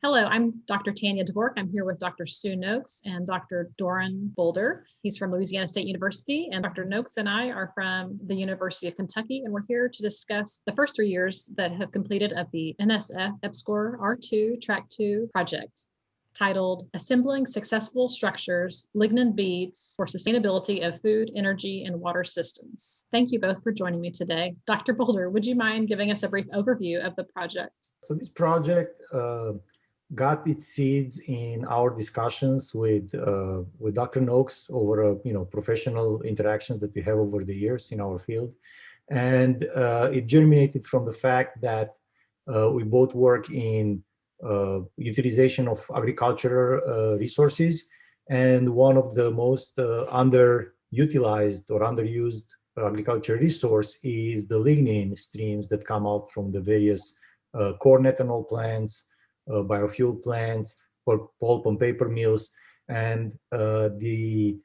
Hello, I'm Dr. Tanya Dvork. I'm here with Dr. Sue Nokes and Dr. Dorin Boldor. He's from Louisiana State University, and Dr. Nokes and I are from the University of Kentucky, and we're here to discuss the first three years that have completed of the NSF EPSCoR R2 Track 2 project titled Assembling Successful Structures, Lignin Beads for Sustainability of Food, Energy, and Water Systems. Thank you both for joining me today. Dr. Boldor, would you mind giving us a brief overview of the project? So this project uh, got its seeds in our discussions with uh, with Dr. Nokes over uh, you know professional interactions that we have over the years in our field, and uh, it germinated from the fact that uh, we both work in uh, utilization of agricultural uh, resources, and one of the most underutilized or underused agricultural resource is the lignin streams that come out from the various corn ethanol plants, biofuel plants, for pulp and paper mills, and uh, the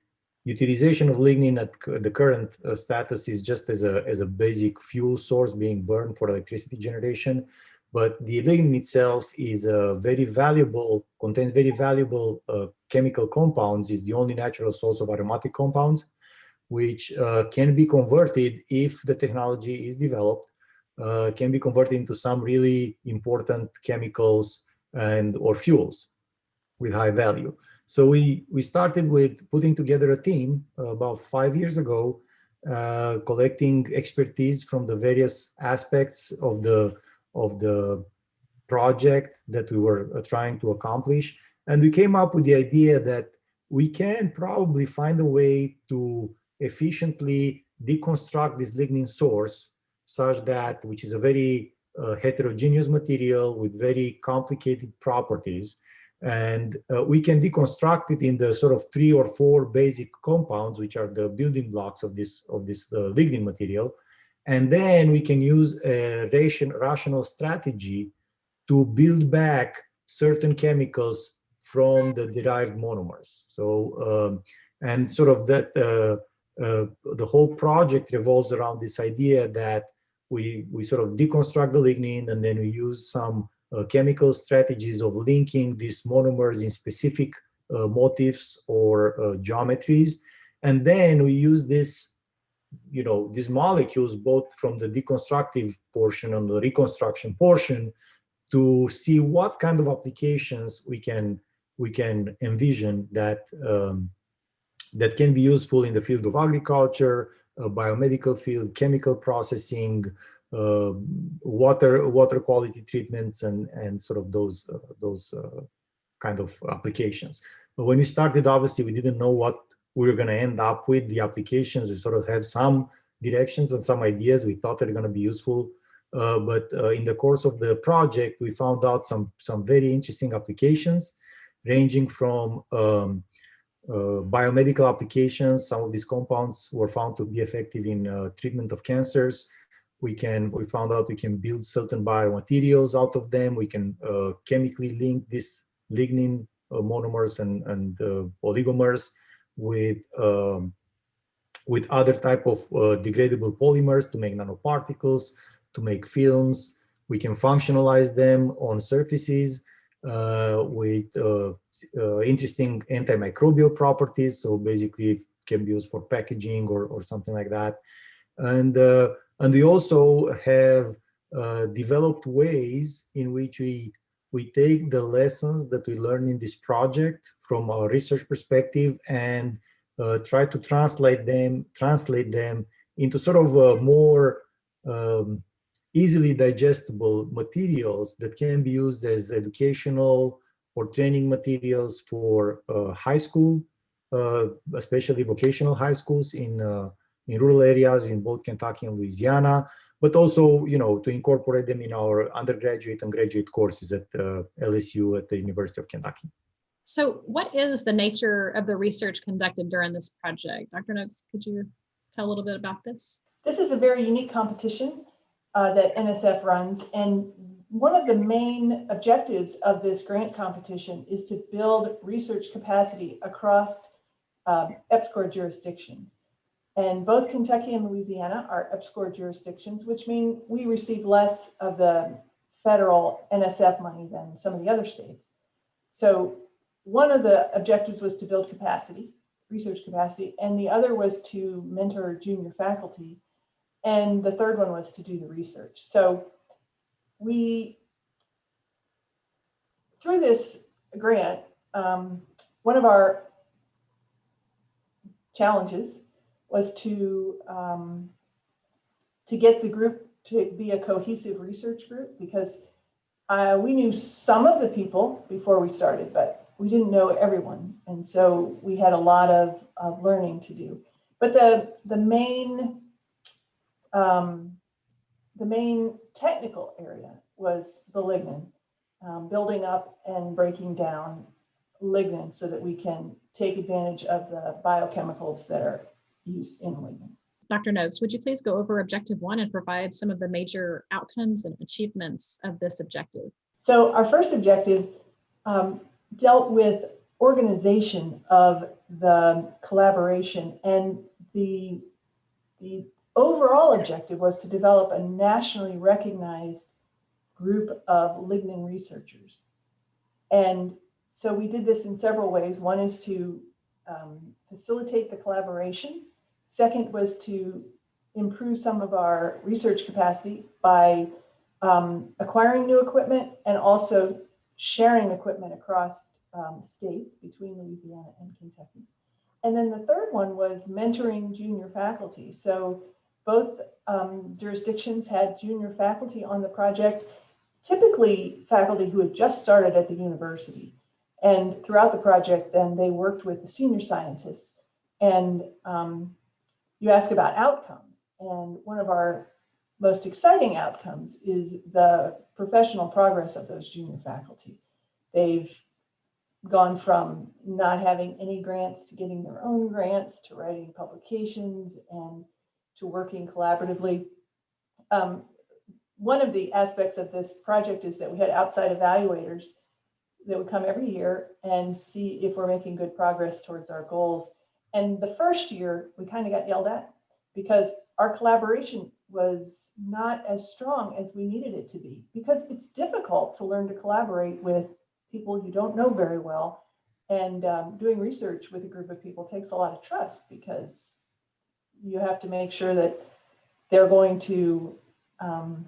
utilization of lignin at the current uh, status is just as a, as a basic fuel source being burned for electricity generation. But the lignin itself is a very valuable, contains very valuable uh, chemical compounds, is the only natural source of aromatic compounds, which uh, can be converted if the technology is developed, uh, can be converted into some really important chemicals and or fuels with high value. So we, we started with putting together a team uh, about five years ago, uh, collecting expertise from the various aspects of the, of the project that we were uh, trying to accomplish. And we came up with the idea that we can probably find a way to efficiently deconstruct this lignin source such that, which is a very uh, heterogeneous material with very complicated properties. And uh, we can deconstruct it in the sort of three or four basic compounds, which are the building blocks of this, of this uh, lignin material. And then we can use a ration, rational strategy to build back certain chemicals from the derived monomers. So, um, and sort of that, uh, uh, the whole project revolves around this idea that we, we sort of deconstruct the lignin and then we use some uh, chemical strategies of linking these monomers in specific uh, motifs or uh, geometries. And then we use this, you know, these molecules both from the deconstructive portion and the reconstruction portion to see what kind of applications we can we can envision that um, that can be useful in the field of agriculture, biomedical field, chemical processing, uh, water water quality treatments, and and sort of those uh, those kind of applications. But when we started, obviously, we didn't know what we were going to end up with. The applications we sort of have some directions and some ideas we thought are going to be useful. Uh, but uh, in the course of the project, we found out some some very interesting applications, ranging from um, uh, biomedical applications. Some of these compounds were found to be effective in uh, treatment of cancers. We can, we found out we can build certain biomaterials out of them. We can uh, chemically link these lignin monomers and, and oligomers with um, with other type of uh, degradable polymers to make nanoparticles, to make films. We can functionalize them on surfaces uh, with uh, uh, interesting antimicrobial properties. So basically it can be used for packaging or, or something like that. And, and we also have developed ways in which we we take the lessons that we learn in this project from a research perspective and uh, try to translate them translate them into sort of a more um, easily digestible materials that can be used as educational or training materials for uh, high school, uh, especially vocational high schools in uh, in rural areas in both Kentucky and Louisiana, but also, you know, to incorporate them in our undergraduate and graduate courses at uh, LSU at the University of Kentucky. So what is the nature of the research conducted during this project? Dr. Nokes, could you tell a little bit about this? This is a very unique competition uh, that NSF runs. And one of the main objectives of this grant competition is to build research capacity across um, EPSCoR jurisdictions. And both Kentucky and Louisiana are EPSCoR jurisdictions, which mean we receive less of the federal NSF money than some of the other states. So one of the objectives was to build capacity, research capacity, and the other was to mentor junior faculty. And the third one was to do the research. So we, through this grant, um, one of our challenges was to um, to get the group to be a cohesive research group because uh, we knew some of the people before we started, but we didn't know everyone. And so we had a lot of, of learning to do. But the, the main um, the main technical area was the lignin, um, building up and breaking down lignin so that we can take advantage of the biochemicals that are used in lignin. Dr. Nokes, would you please go over objective one and provide some of the major outcomes and achievements of this objective? So our first objective um, dealt with organization of the collaboration and the, the overall objective was to develop a nationally recognized group of lignin researchers. And so we did this in several ways. One is to um, facilitate the collaboration. Second was to improve some of our research capacity by um, acquiring new equipment and also sharing equipment across um, states between Louisiana and Kentucky. And then the third one was mentoring junior faculty. So both um, jurisdictions had junior faculty on the project, typically faculty who had just started at the university. And throughout the project, then they worked with the senior scientists. And um, you ask about outcomes. And one of our most exciting outcomes is the professional progress of those junior faculty. They've gone from not having any grants to getting their own grants to writing publications and to working collaboratively. Um, one of the aspects of this project is that we had outside evaluators that would come every year and see if we're making good progress towards our goals. And the first year, we kind of got yelled at because our collaboration was not as strong as we needed it to be because it's difficult to learn to collaborate with people you don't know very well. And um, doing research with a group of people takes a lot of trust because you have to make sure that they're going to um,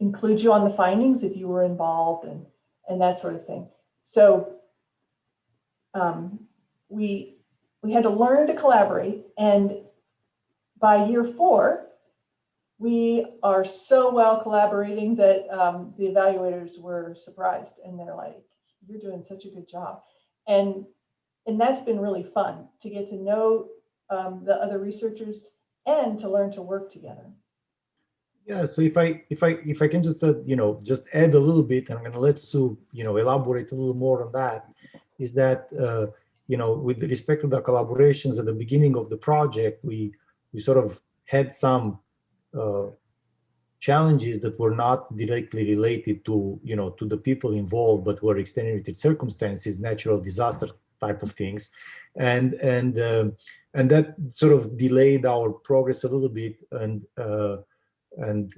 include you on the findings if you were involved and, and that sort of thing. So um, we, we had to learn to collaborate and by year four, we are so well collaborating that um, the evaluators were surprised and they're like, you're doing such a good job. And, and that's been really fun to get to know um, the other researchers and to learn to work together. Yeah, so if I if I if I can just uh, you know just add a little bit, and I'm going to let Sue you know elaborate a little more on that, is that uh, you know with respect to the collaborations at the beginning of the project, we we sort of had some uh, challenges that were not directly related to you know to the people involved, but were extenuated circumstances, natural disaster type of things, and and uh, and that sort of delayed our progress a little bit and uh, and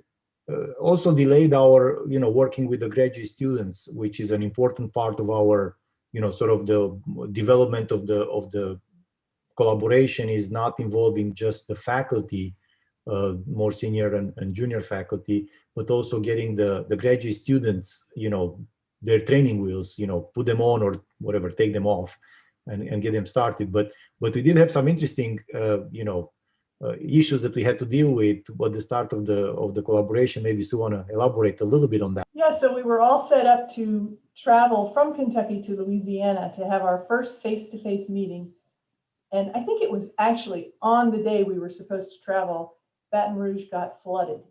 uh, also delayed our you know working with the graduate students which is an important part of our you know sort of the development of the of the collaboration is not involving just the faculty uh, more senior and, and junior faculty but also getting the the graduate students you know their training wheels you know put them on or whatever take them off and, and get them started. But but we did have some interesting, uh, you know, uh, issues that we had to deal with at the start of the of the collaboration. Maybe Sue want to elaborate a little bit on that. Yeah, so we were all set up to travel from Kentucky to Louisiana to have our first face-to-face -face meeting. And I think it was actually on the day we were supposed to travel, Baton Rouge got flooded.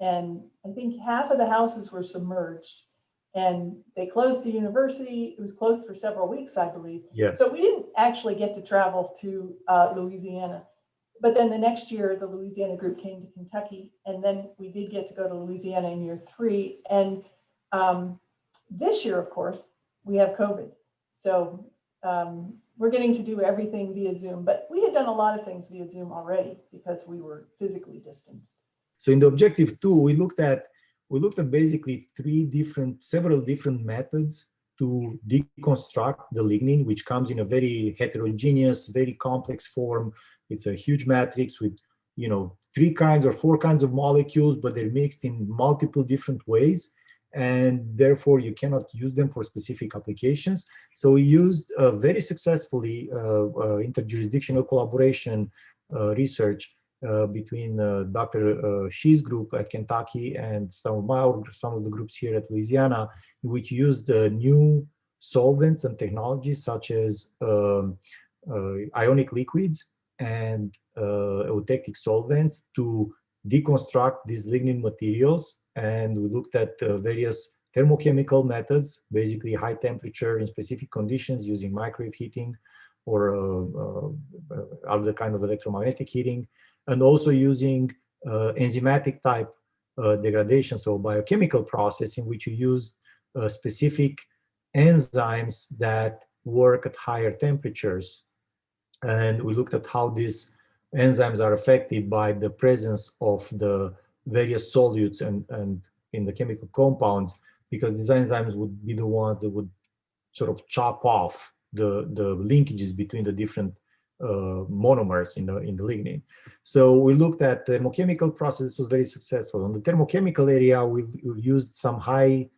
And I think half of the houses were submerged and they closed the university. It was closed for several weeks, I believe. Yes. So we didn't actually get to travel to uh, Louisiana. But then the next year, the Louisiana group came to Kentucky, and then we did get to go to Louisiana in year three. And um, this year, of course, we have COVID. So um, we're getting to do everything via Zoom, but we had done a lot of things via Zoom already because we were physically distanced. So in the objective two, we looked at we looked at basically three different, several different methods to deconstruct the lignin, which comes in a very heterogeneous, very complex form. It's a huge matrix with, you know, three kinds or four kinds of molecules, but they're mixed in multiple different ways. And therefore, you cannot use them for specific applications. So we used uh, very successfully uh, uh, interjurisdictional collaboration uh, research uh, between uh, Dr. Shi's group at Kentucky and some of my some of the groups here at Louisiana, which used new solvents and technologies such as um, ionic liquids and eutectic solvents to deconstruct these lignin materials. And we looked at various thermochemical methods, basically high temperature in specific conditions using microwave heating or uh, uh, other kind of electromagnetic heating, and also using uh, enzymatic type uh, degradation, so biochemical process in which you use uh, specific enzymes that work at higher temperatures. And we looked at how these enzymes are affected by the presence of the various solutes and, and in the chemical compounds, because these enzymes would be the ones that would sort of chop off the, the linkages between the different monomers in the in the lignin. So we looked at thermochemical process was very successful. On the thermochemical area, we, we used some high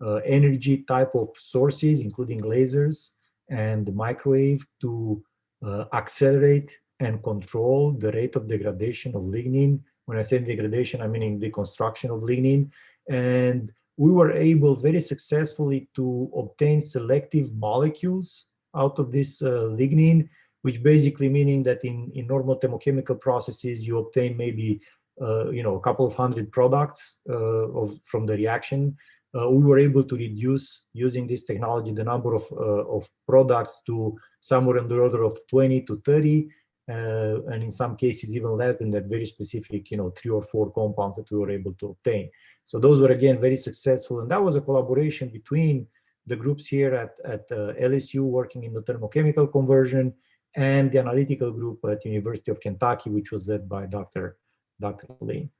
uh, energy type of sources, including lasers and microwave to uh, accelerate and control the rate of degradation of lignin. When I say degradation, I mean deconstruction of lignin. And we were able very successfully to obtain selective molecules out of this uh, lignin which basically meaning that in, in normal thermochemical processes, you obtain maybe, uh, you know, a couple of hundred products uh, of, from the reaction. Uh, we were able to reduce using this technology the number of, uh, of products to somewhere in the order of 20 to 30 uh, and in some cases even less than that very specific you know three or four compounds that we were able to obtain so those were again very successful and that was a collaboration between the groups here at, at uh, LSU working in the thermochemical conversion and the analytical group at University of Kentucky, which was led by Dr. Dr. Lynn.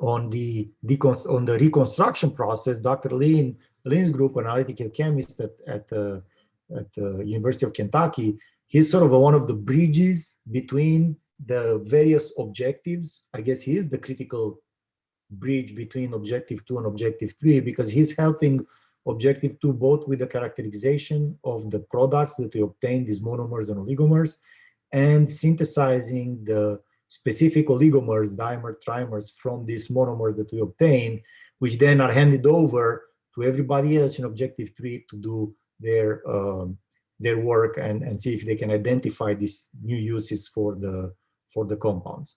On the, on the reconstruction process, Dr. Lynn, Lynn's group, an analytical chemist at, at, uh, at the University of Kentucky, he's sort of a, one of the bridges between the various objectives. I guess he is the critical bridge between objective two and objective three because he's helping objective two, both with the characterization of the products that we obtain, these monomers and oligomers, and synthesizing the specific oligomers, dimer, trimers from these monomers that we obtain, which then are handed over to everybody else in objective three to do their um, their work and, and see if they can identify these new uses for the for the compounds.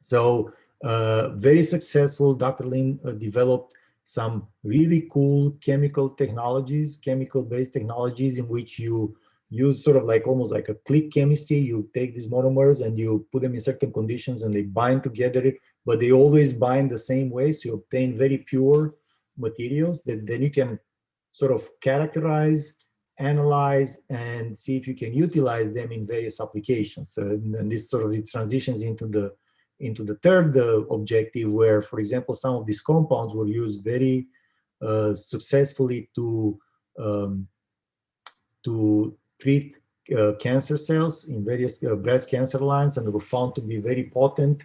So uh, very successful, Dr. Lynn uh, developed some really cool chemical technologies, chemical-based technologies in which you use sort of like almost like a click chemistry. You take these monomers and you put them in certain conditions and they bind together, but they always bind the same way. So you obtain very pure materials that then you can sort of characterize, analyze, and see if you can utilize them in various applications. And this sort of transitions into the into the third uh, objective where, for example, some of these compounds were used very uh, successfully to, um, to treat uh, cancer cells in various uh, breast cancer lines and were found to be very potent,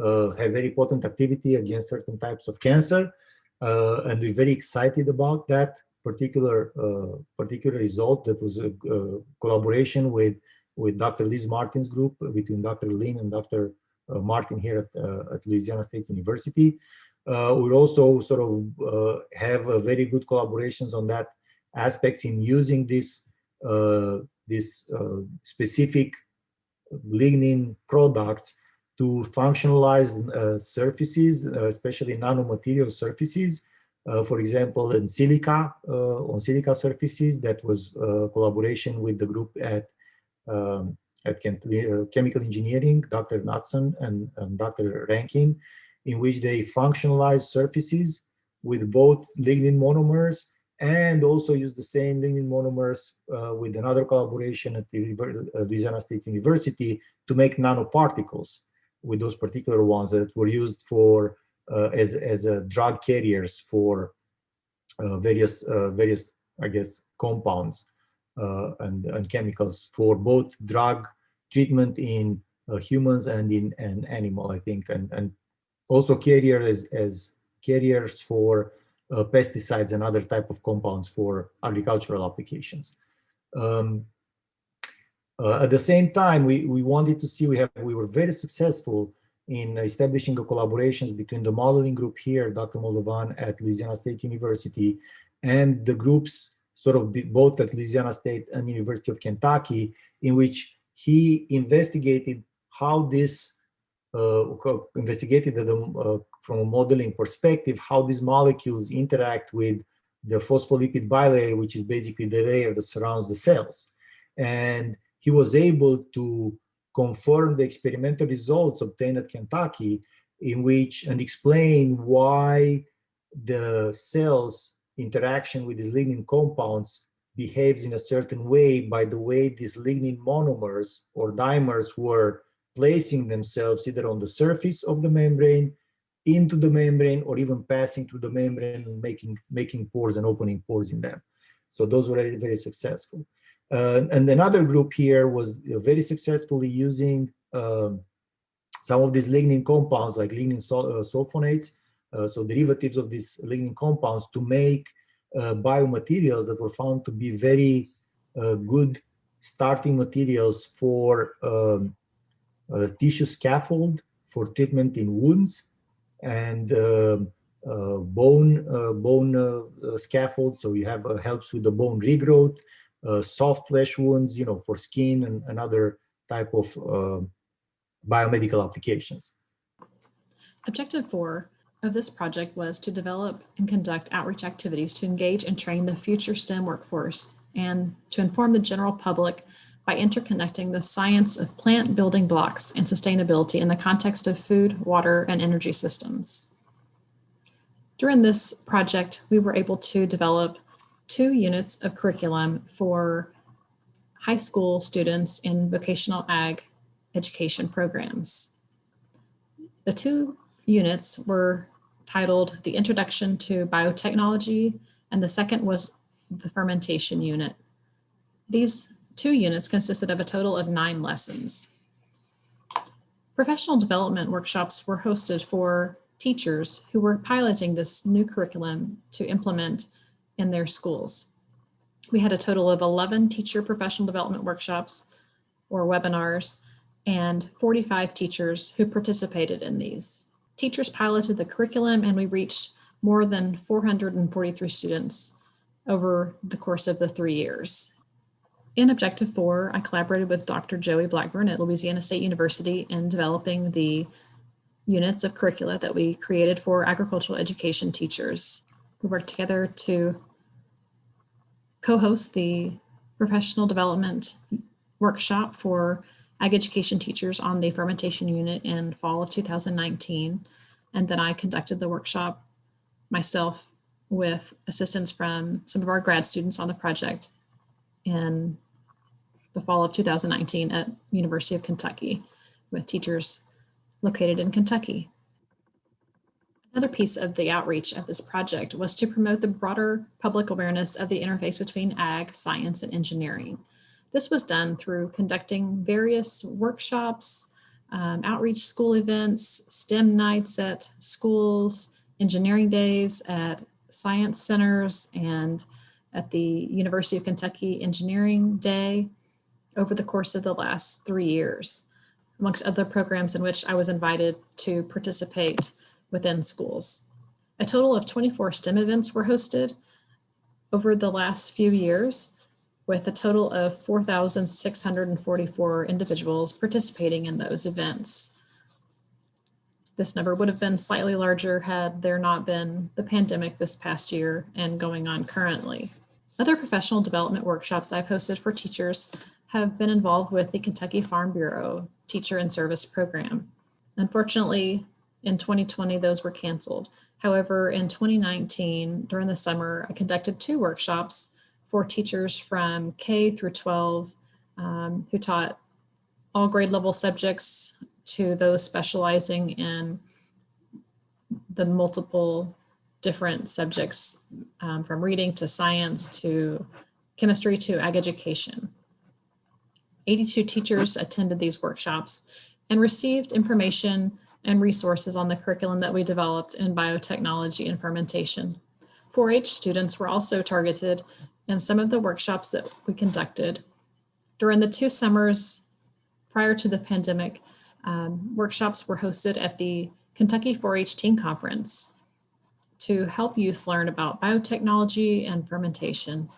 uh, have very potent activity against certain types of cancer. Uh, and we're very excited about that particular particular result that was a, collaboration with with Dr. Liz Martin's group between Dr. Lynn and Dr. Uh, Martin here at, uh, at Louisiana State University. Uh, we also sort of have very good collaborations on that aspects in using this this specific lignin products to functionalize uh, surfaces, uh, especially nanomaterial surfaces. Uh, for example, in silica, on silica surfaces, that was collaboration with the group at um, at uh, chemical engineering, Dr. Knutson and, and Dr. Rankin, in which they functionalize surfaces with both lignin monomers and also use the same lignin monomers uh, with another collaboration at the uh, Louisiana State University to make nanoparticles with those particular ones that were used for uh, as, as drug carriers for uh, various uh, various I guess, compounds uh, and, and chemicals for both drug treatment in uh, humans and in an animal, I think, and, and also carriers as, as carriers for uh, pesticides and other type of compounds for agricultural applications. Um, uh, at the same time, we, we wanted to see, we have we were very successful in establishing a collaborations between the modeling group here, Dr. Moldovan at Louisiana State University, and the groups sort of both at Louisiana State and University of Kentucky, in which he investigated how this uh, investigated the, uh, from a modeling perspective how these molecules interact with the phospholipid bilayer, which is basically the layer that surrounds the cells. And he was able to confirm the experimental results obtained at Kentucky in which and explain why the cells interaction with these lignin compounds behaves in a certain way by the way these lignin monomers or dimers were placing themselves either on the surface of the membrane, into the membrane, or even passing through the membrane and making, making pores and opening pores in them. So those were very, successful. Uh, and another group here was very successfully using um, some of these lignin compounds like lignin sul uh, sulfonates, uh, so derivatives of these lignin compounds to make biomaterials that were found to be very uh, good starting materials for um, tissue scaffold for treatment in wounds and um, uh, bone uh, bone uh, scaffold. So you have helps with the bone regrowth, soft flesh wounds, you know, for skin and, and other type of biomedical applications. Objective four of this project was to develop and conduct outreach activities to engage and train the future STEM workforce and to inform the general public by interconnecting the science of plant building blocks and sustainability in the context of food, water, and energy systems. During this project, we were able to develop two units of curriculum for high school students in vocational ag education programs. The two units were titled The Introduction to Biotechnology, and the second was the fermentation unit. These two units consisted of a total of nine lessons. Professional development workshops were hosted for teachers who were piloting this new curriculum to implement in their schools. We had a total of 11 teacher professional development workshops or webinars and 45 teachers who participated in these. Teachers piloted the curriculum and we reached more than 443 students over the course of the three years. In Objective 4, I collaborated with Dr. Joey Blackburn at Louisiana State University in developing the units of curricula that we created for agricultural education teachers. We worked together to co-host the professional development workshop for ag education teachers on the fermentation unit in fall of 2019. And then I conducted the workshop myself with assistance from some of our grad students on the project in the fall of 2019 at University of Kentucky with teachers located in Kentucky. Another piece of the outreach of this project was to promote the broader public awareness of the interface between ag, science, and engineering. This was done through conducting various workshops, um, outreach school events, STEM nights at schools, engineering days at science centers, and at the University of Kentucky Engineering Day over the course of the last three years, amongst other programs in which I was invited to participate within schools. A total of 24 STEM events were hosted over the last few years, with a total of 4,644 individuals participating in those events. This number would have been slightly larger had there not been the pandemic this past year and going on currently. Other professional development workshops I've hosted for teachers have been involved with the Kentucky Farm Bureau Teacher and Service Program. Unfortunately, in 2020, those were canceled. However, in 2019, during the summer, I conducted two workshops for teachers from K through 12 um, who taught all grade level subjects to those specializing in the multiple different subjects um, from reading to science to chemistry to ag education. 82 teachers attended these workshops and received information and resources on the curriculum that we developed in biotechnology and fermentation. 4-H students were also targeted in some of the workshops that we conducted. During the two summers prior to the pandemic, um, workshops were hosted at the Kentucky 4-H Teen Conference to help youth learn about biotechnology and fermentation.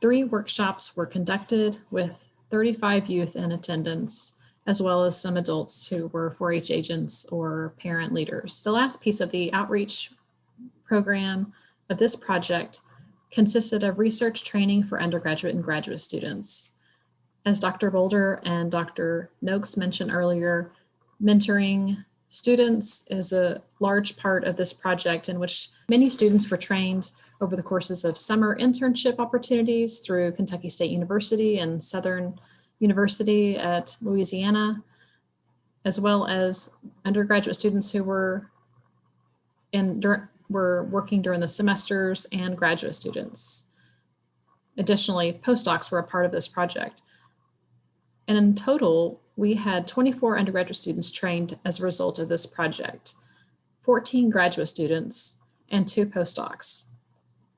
Three workshops were conducted with 35 youth in attendance, as well as some adults who were 4-H agents or parent leaders. The last piece of the outreach program of this project consisted of research training for undergraduate and graduate students. As Dr. Boldor and Dr. Nokes mentioned earlier, mentoring students is a large part of this project in which many students were trained over the courses of summer internship opportunities through Kentucky State University and Southern University at Louisiana, as well as undergraduate students who were in were working during the semesters and graduate students. Additionally, postdocs were a part of this project. And in total, we had 24 undergraduate students trained as a result of this project, 14 graduate students, and two postdocs.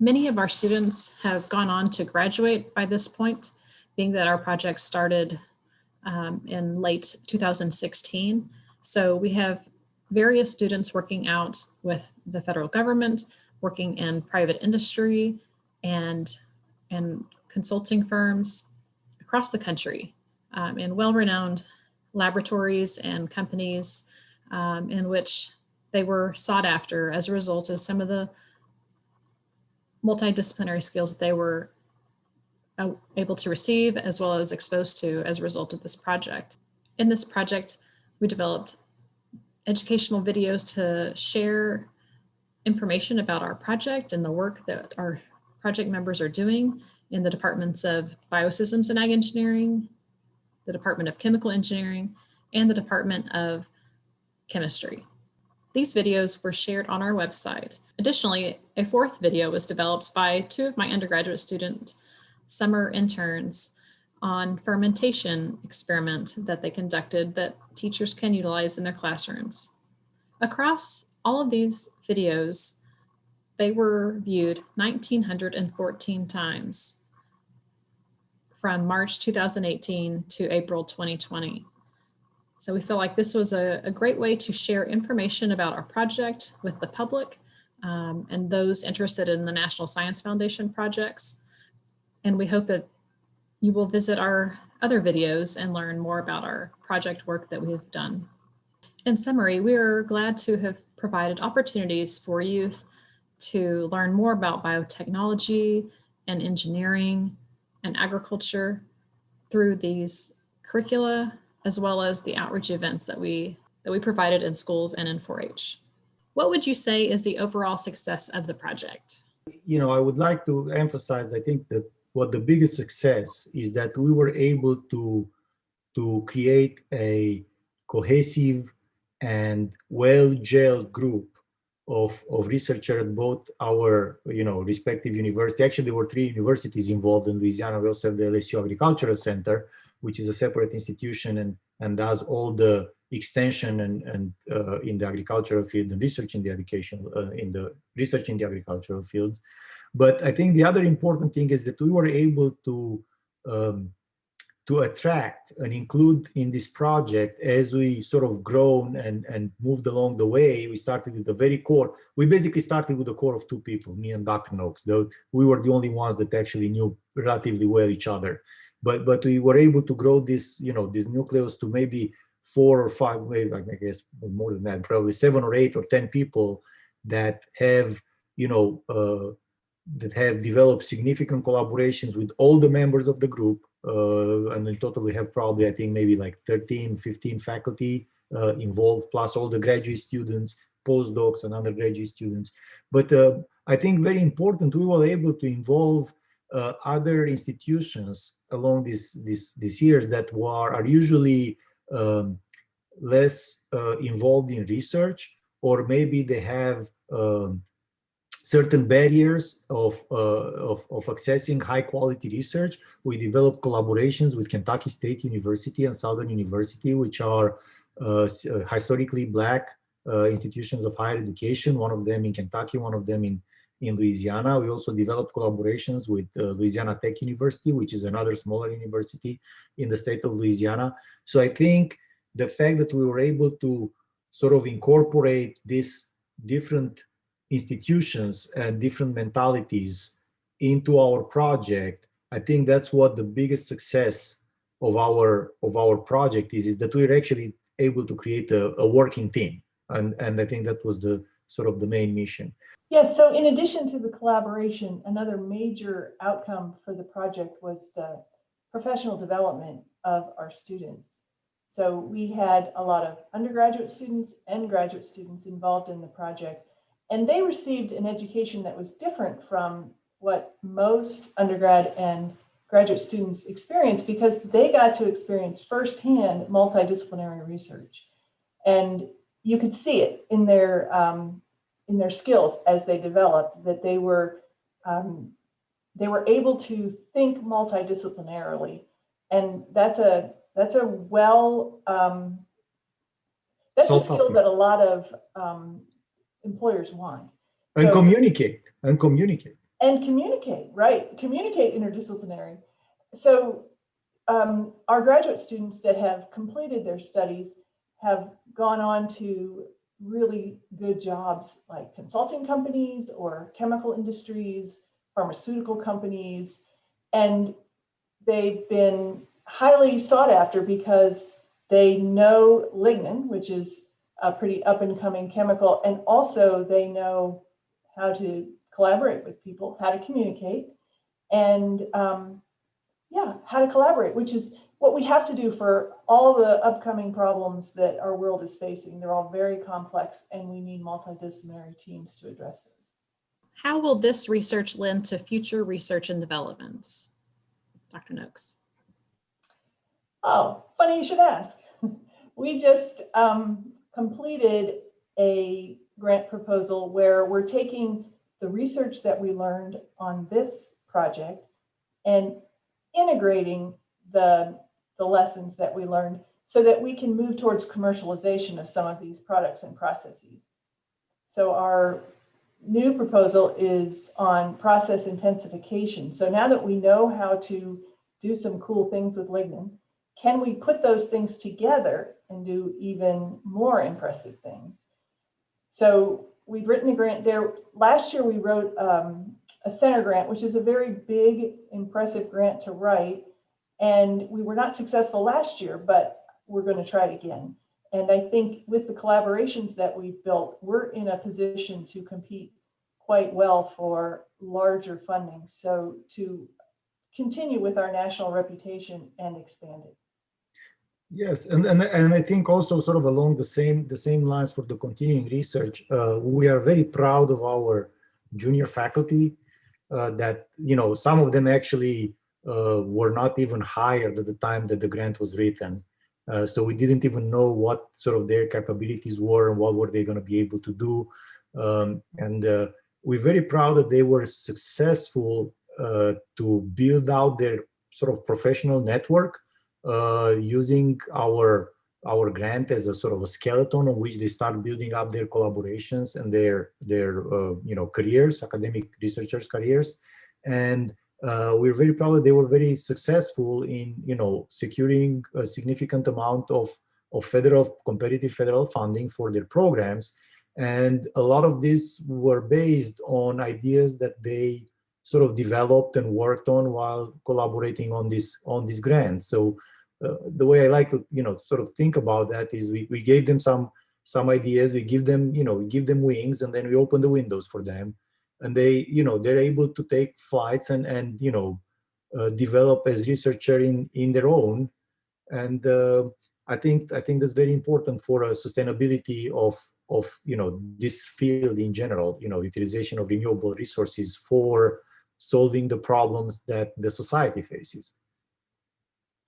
Many of our students have gone on to graduate by this point, being that our project started um, in late 2016. So we have various students working out with the federal government, working in private industry and, and consulting firms across the country um, in well-renowned laboratories and companies um, in which they were sought after as a result of some of the multidisciplinary skills that they were uh, able to receive as well as exposed to as a result of this project. In this project, we developed educational videos to share information about our project and the work that our project members are doing in the departments of biosystems and ag engineering, the Department of Chemical Engineering, and the Department of Chemistry. These videos were shared on our website. Additionally, a fourth video was developed by two of my undergraduate student summer interns on fermentation experiment that they conducted that teachers can utilize in their classrooms. Across all of these videos, they were viewed 1,914 times from March 2018 to April 2020. So we feel like this was a, a great way to share information about our project with the public um, and those interested in the National Science Foundation projects. And we hope that you will visit our other videos and learn more about our project work that we have done. In summary, we are glad to have provided opportunities for youth to learn more about biotechnology and engineering and agriculture through these curricula, as well as the outreach events that we, that we provided in schools and in 4-H. What would you say is the overall success of the project? You know, I would like to emphasize, I think that what the biggest success is that we were able to, to create a cohesive and well-gelled group of, of researchers at both our, you know, respective university. Actually, there were three universities involved in Louisiana. We also have the LSU Agricultural Center, which is a separate institution and, and does all the extension and, and uh, in the agricultural field and research in the education, uh, in the research in the agricultural fields. But I think the other important thing is that we were able to um, to attract and include in this project as we sort of grown and, and moved along the way, we started with the very core. We basically started with the core of two people, me and Dr. Nokes, though we were the only ones that actually knew relatively well each other. But but we were able to grow this, you know, this nucleus to maybe four or five, maybe I guess more than that, probably seven or eight or 10 people that have, you know, uh, that have developed significant collaborations with all the members of the group. Uh, and in total, we have probably, I think, maybe like 13, 15 faculty uh, involved, plus all the graduate students, postdocs, and undergraduate students. But uh, I think very important, we were able to involve uh, other institutions along these, these years that were, are usually um, less uh, involved in research, or maybe they have um, certain barriers of, uh, of, of accessing high quality research. We developed collaborations with Kentucky State University and Southern University, which are uh, uh historically black uh, institutions of higher education, one of them in Kentucky, one of them in, in Louisiana. We also developed collaborations with uh, Louisiana Tech University, which is another smaller university in the state of Louisiana. So I think the fact that we were able to sort of incorporate these different institutions and different mentalities into our project, I think that's what the biggest success of our of our project is, is that we're actually able to create a, a working team. And, and I think that was the sort of the main mission. Yes, so in addition to the collaboration, another major outcome for the project was the professional development of our students. So we had a lot of undergraduate students and graduate students involved in the project, and they received an education that was different from what most undergrad and graduate students experience because they got to experience firsthand multidisciplinary research. And you could see it in their um, in their skills as they developed that they were um, they were able to think multidisciplinarily, and that's a that's a well um, that's a skill that a lot of um, employers want. And so, communicate and communicate and communicate right communicate interdisciplinary. So um, our graduate students that have completed their studies have gone on to really good jobs like consulting companies or chemical industries, pharmaceutical companies, and they've been highly sought after because they know lignin, which is a pretty up and coming chemical, and also they know how to collaborate with people, how to communicate, and um, yeah, how to collaborate, which is what we have to do for all the upcoming problems that our world is facing. They're all very complex and we need multidisciplinary teams to address them. How will this research lend to future research and developments? Dr. Nokes. Oh, funny you should ask. we just um, completed a grant proposal where we're taking the research that we learned on this project and integrating the the lessons that we learned so that we can move towards commercialization of some of these products and processes. So our new proposal is on process intensification. So now that we know how to do some cool things with lignin, can we put those things together and do even more impressive things? So we've written a grant there. Last year we wrote um, a center grant, which is a very big, impressive grant to write. And we were not successful last year, but we're going to try it again. And I think with the collaborations that we've built, we're in a position to compete quite well for larger funding. So to continue with our national reputation and expand it. Yes, and, and and I think also sort of along the same the same lines for the continuing research, uh, we are very proud of our junior faculty. Uh, that you know some of them actually uh, were not even hired at the time that the grant was written. Uh, so we didn't even know what sort of their capabilities were and what were they going to be able to do. Um, and uh, we're very proud that they were successful uh, to build out their sort of professional network using our our grant as a sort of a skeleton on which they start building up their collaborations and their their uh, you know careers, academic researchers careers, and uh, we're very proud that they were very successful in, you know, securing a significant amount of, of federal, competitive federal funding for their programs. And a lot of these were based on ideas that they sort of developed and worked on while collaborating on this on these grants. So uh, the way I like to, you know, sort of think about that is we, we gave them some some ideas, we give them, you know, we give them wings and then we open the windows for them. And they you know they're able to take flights and and you know uh, develop as researcher in in their own. And uh, i think i think that's very important for a sustainability of of you know this field in general you know utilization of renewable resources for solving the problems that the society faces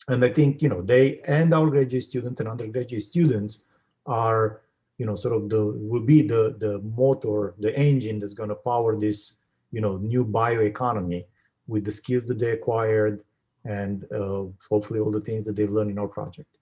and i think you know they and our graduate students and undergraduate students are you know, sort of the, will be the, the motor, the engine that's going to power this, you know, new bioeconomy with the skills that they acquired and uh, hopefully all the things that they've learned in our project.